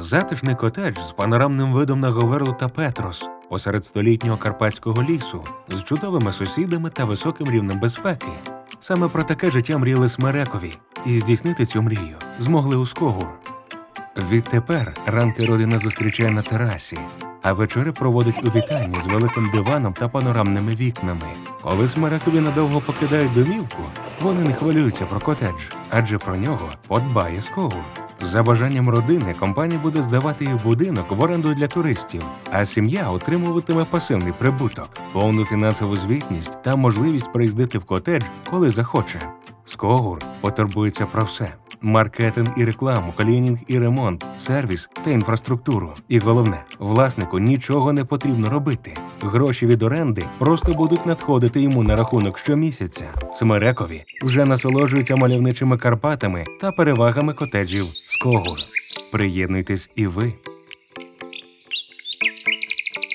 Затишний котедж з панорамним видом на Говерлу та Петрос посеред столітнього карпатського лісу з чудовими сусідами та високим рівнем безпеки. Саме про таке життя мріяли Смерекові, і здійснити цю мрію змогли у Скогур. Відтепер ранки родина зустрічає на терасі, а вечори проводить у вітальні з великим диваном та панорамними вікнами. Коли Смерекові надовго покидають домівку, вони не хвилюються про котедж, адже про нього подбає Скогур. За бажанням родини компанія буде здавати їх будинок в оренду для туристів, а сім'я отримуватиме пасивний прибуток, повну фінансову звітність та можливість приїздити в котедж, коли захоче. Скогур потурбується про все: маркетинг і рекламу, клінінг і ремонт, сервіс та інфраструктуру. І головне, власнику нічого не потрібно робити. Гроші від оренди просто будуть надходити йому на рахунок щомісяця. Смерекові вже насолоджуються мальовничими Карпатами та перевагами котеджів Скогур. Приєднуйтесь і ви.